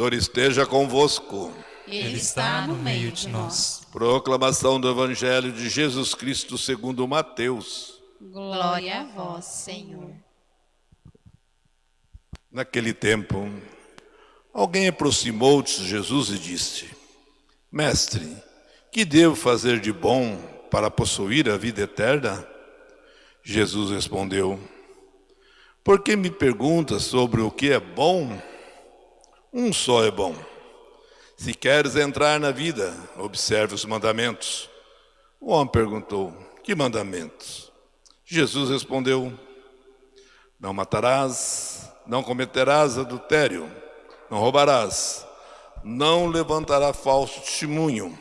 Senhor esteja convosco. Ele está no meio de nós. Proclamação do Evangelho de Jesus Cristo segundo Mateus. Glória a vós, Senhor. Naquele tempo, alguém aproximou-se de Jesus e disse: Mestre, que devo fazer de bom para possuir a vida eterna? Jesus respondeu: Por que me perguntas sobre o que é bom? Um só é bom. Se queres entrar na vida, observe os mandamentos. O homem perguntou: Que mandamentos? Jesus respondeu: Não matarás, não cometerás adultério, não roubarás, não levantará falso testemunho,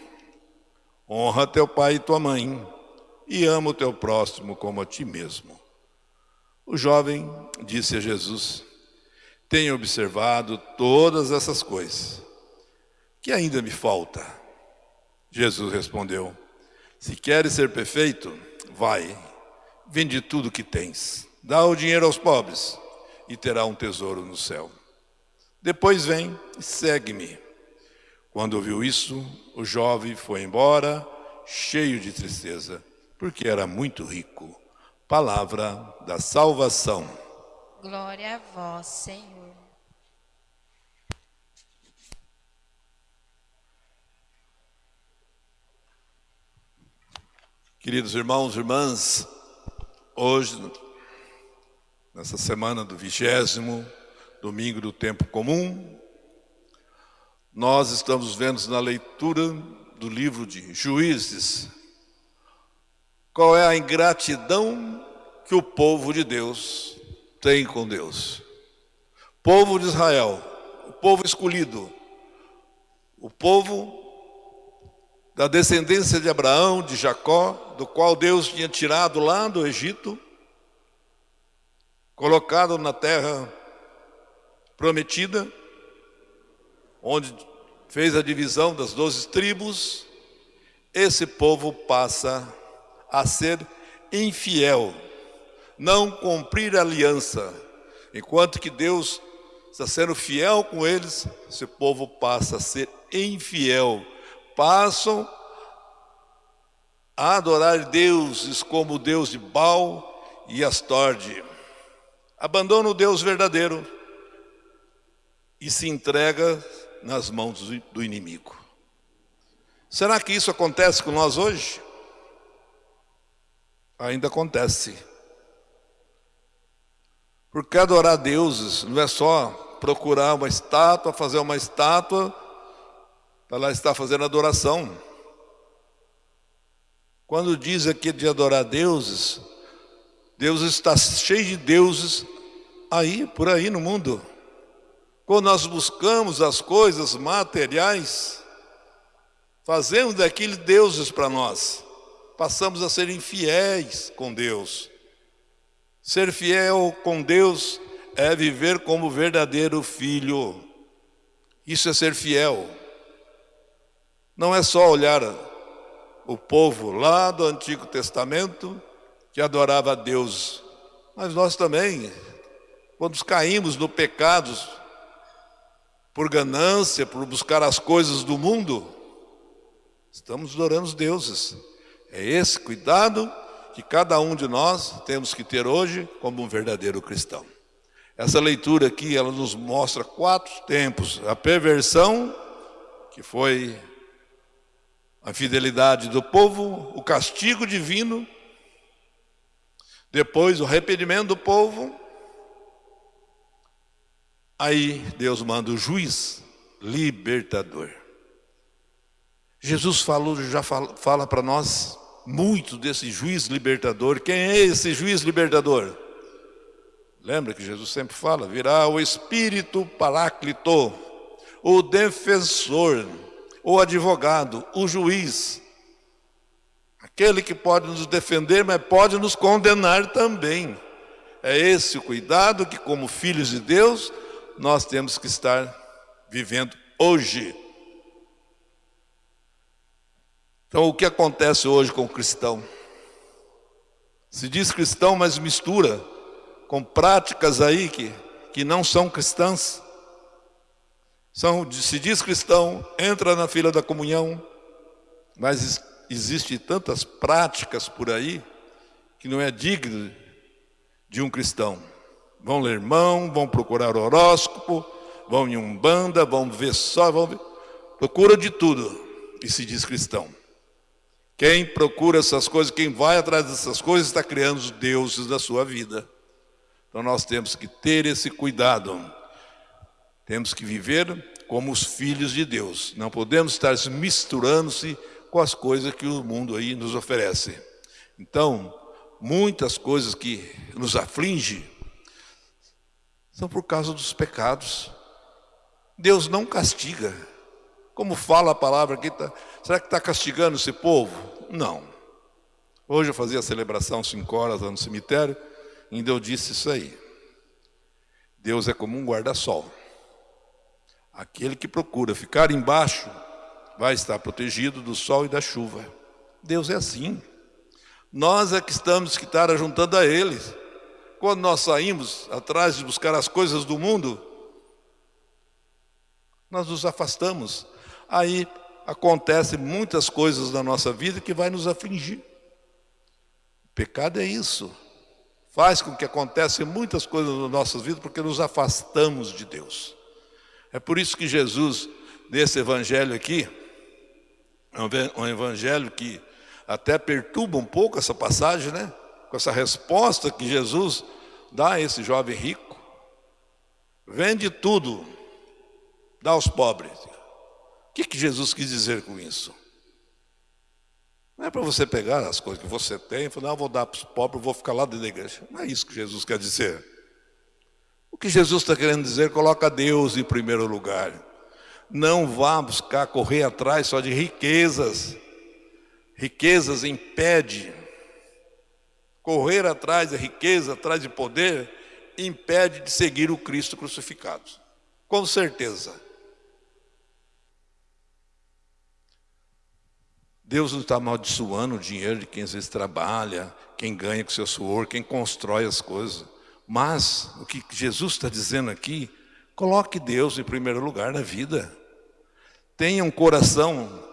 honra teu pai e tua mãe, e ama o teu próximo como a ti mesmo. O jovem disse a Jesus: Tenho observado todas essas coisas. Que ainda me falta? Jesus respondeu: Se queres ser perfeito, vai, vende tudo que tens, dá o dinheiro aos pobres e terá um tesouro no céu. Depois vem e segue-me. Quando ouviu isso, o jovem foi embora, cheio de tristeza, porque era muito rico. Palavra da salvação. Glória a vós, Senhor. Queridos irmãos e irmãs, hoje nessa semana do vigésimo domingo do tempo comum, nós estamos vendo na leitura do livro de Juízes qual é a ingratidão que o povo de Deus tem com Deus. Povo de Israel, o povo escolhido, o povo da descendência de Abraão, de Jacó, do qual Deus tinha tirado lá do Egito, colocado na terra prometida, onde fez a divisão das doze tribos, esse povo passa a ser infiel, não cumprir a aliança. Enquanto que Deus está sendo fiel com eles, esse povo passa a ser infiel. Passam a adorar deuses como o Deus de Baal e Astorde abandona o Deus verdadeiro e se entrega nas mãos do inimigo. Será que isso acontece com nós hoje? Ainda acontece. Porque adorar deuses não é só procurar uma estátua, fazer uma estátua, para lá estar fazendo adoração. Quando diz aqui de adorar deuses, Deus está cheio de deuses aí, por aí no mundo. Quando nós buscamos as coisas materiais, fazemos daquilo deuses para nós. Passamos a ser infiéis com Deus. Ser fiel com Deus é viver como verdadeiro filho. Isso é ser fiel. Não é só olhar o povo lá do Antigo Testamento que adorava a Deus. Mas nós também, quando caímos no pecado, por ganância, por buscar as coisas do mundo, estamos adorando os deuses. É esse cuidado que cada um de nós temos que ter hoje como um verdadeiro cristão. Essa leitura aqui, ela nos mostra quatro tempos. A perversão, que foi a fidelidade do povo, o castigo divino, depois o arrependimento do povo. Aí Deus manda o juiz libertador. Jesus falou, já fala, fala para nós muito desse juiz libertador. Quem é esse juiz libertador? Lembra que Jesus sempre fala: virá o Espírito Paráclito, o defensor, o advogado, o juiz, Aquele que pode nos defender, mas pode nos condenar também. É esse o cuidado que, como filhos de Deus, nós temos que estar vivendo hoje. Então, o que acontece hoje com o cristão? Se diz cristão, mas mistura com práticas aí que, que não são cristãs. São, se diz cristão, entra na fila da comunhão, mas existe tantas práticas por aí que não é digno de um cristão. Vão ler mão, vão procurar horóscopo, vão em umbanda, vão ver só, vão ver, procura de tudo e se diz cristão. Quem procura essas coisas, quem vai atrás dessas coisas, está criando os deuses da sua vida. Então nós temos que ter esse cuidado. Temos que viver como os filhos de Deus. Não podemos estar misturando-se com as coisas que o mundo aí nos oferece. Então, muitas coisas que nos afligem são por causa dos pecados. Deus não castiga. Como fala a palavra aqui, tá, será que está castigando esse povo? Não. Hoje eu fazia a celebração cinco horas lá no cemitério, ainda eu disse isso aí. Deus é como um guarda-sol. Aquele que procura ficar embaixo vai estar protegido do sol e da chuva. Deus é assim. Nós é que estamos que estar juntando a Ele. Quando nós saímos atrás de buscar as coisas do mundo, nós nos afastamos. Aí acontecem muitas coisas na nossa vida que vai nos afligir. O pecado é isso. Faz com que aconteçam muitas coisas nas nossas vidas porque nos afastamos de Deus. É por isso que Jesus, nesse evangelho aqui, é um evangelho que até perturba um pouco essa passagem, né? Com essa resposta que Jesus dá a esse jovem rico. Vende tudo, dá aos pobres. Que, que Jesus quis dizer com isso? Não é para você pegar as coisas que você tem e falar, não, vou dar para os pobres, vou ficar lá dentro da igreja. Não é isso que Jesus quer dizer. O que Jesus está querendo dizer, coloca Deus em primeiro lugar. Não vá buscar correr atrás só de riquezas riquezas impede, correr atrás de riqueza, atrás de poder, impede de seguir o Cristo crucificado. Com certeza. Deus não está amaldiçoando o dinheiro de quem às vezes trabalha, quem ganha com seu suor, quem constrói as coisas. Mas o que Jesus está dizendo aqui, coloque Deus em primeiro lugar na vida. Tenha um coração,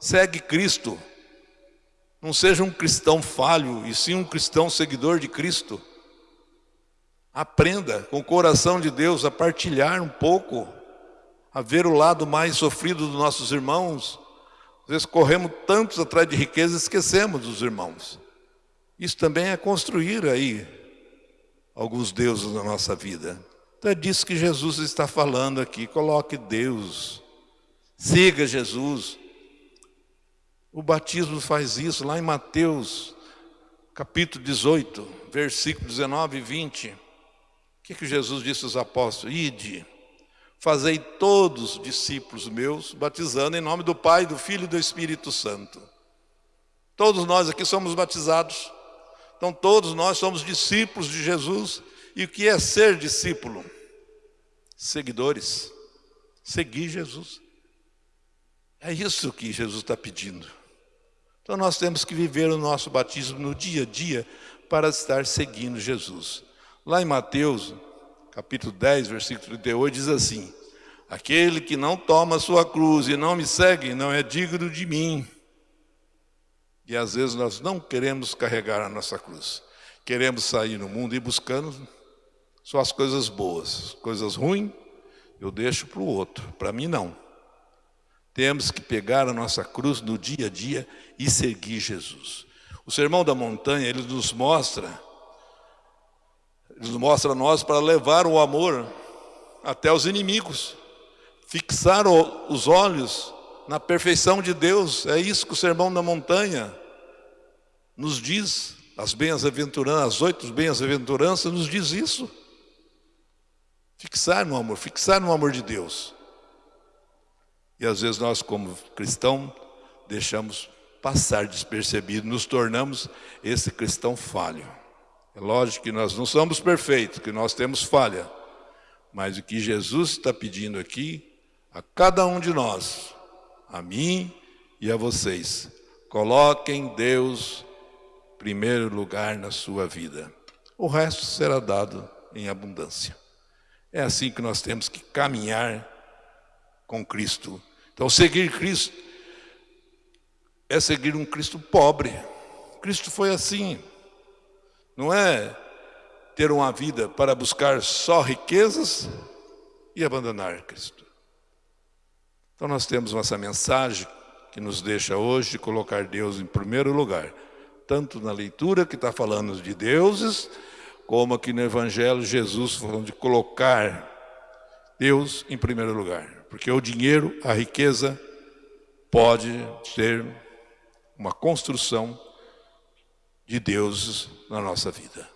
segue Cristo, não seja um cristão falho, e sim um cristão seguidor de Cristo. Aprenda com o coração de Deus a partilhar um pouco, a ver o lado mais sofrido dos nossos irmãos. Às vezes corremos tantos atrás de riqueza e esquecemos dos irmãos. Isso também é construir aí alguns deuses na nossa vida. Então é disso que Jesus está falando aqui. Coloque Deus, siga Jesus, o batismo faz isso lá em Mateus, capítulo 18, versículo 19 e 20. O que, que Jesus disse aos apóstolos? Ide, fazei todos discípulos meus, batizando em nome do Pai, do Filho e do Espírito Santo. Todos nós aqui somos batizados. Então todos nós somos discípulos de Jesus. E o que é ser discípulo? Seguidores. Seguir Jesus. É isso que Jesus está pedindo. Então nós temos que viver o nosso batismo no dia a dia para estar seguindo Jesus. Lá em Mateus, capítulo 10, versículo 38, diz assim: Aquele que não toma a sua cruz e não me segue, não é digno de mim. E às vezes nós não queremos carregar a nossa cruz. Queremos sair no mundo e buscando só as coisas boas. Coisas ruins, eu deixo para o outro. Para mim, não. Temos que pegar a nossa cruz no dia a dia e seguir Jesus. O Sermão da Montanha, ele nos mostra, ele nos mostra a nós para levar o amor até os inimigos, fixar os olhos na perfeição de Deus. É isso que o Sermão da Montanha nos diz. As bem-aventuranças, as oito bem-aventuranças nos diz isso. Fixar no amor, fixar no amor de Deus. E às vezes nós, como cristão, deixamos passar despercebido, nos tornamos esse cristão falho. É lógico que nós não somos perfeitos, que nós temos falha. Mas o que Jesus está pedindo aqui, a cada um de nós, a mim e a vocês, coloquem Deus primeiro lugar na sua vida. O resto será dado em abundância. É assim que nós temos que caminhar com Cristo. Então, seguir Cristo é seguir um Cristo pobre. Cristo foi assim. Não é ter uma vida para buscar só riquezas e abandonar Cristo. Então nós temos essa mensagem que nos deixa hoje de colocar Deus em primeiro lugar, tanto na leitura que está falando de deuses, como aqui no Evangelho Jesus falando de colocar Deus em primeiro lugar. Porque o dinheiro, a riqueza, pode ter uma construção de deuses na nossa vida.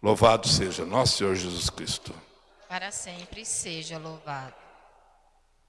Louvado seja nosso Senhor Jesus Cristo. Para sempre seja louvado.